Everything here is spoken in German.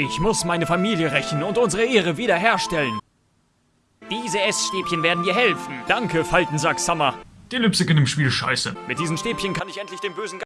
Ich muss meine Familie rächen und unsere Ehre wiederherstellen. Diese Essstäbchen werden dir helfen. Danke, Faltensack Summer. Die Lipstick in dem Spiel scheiße. Mit diesen Stäbchen kann ich endlich den bösen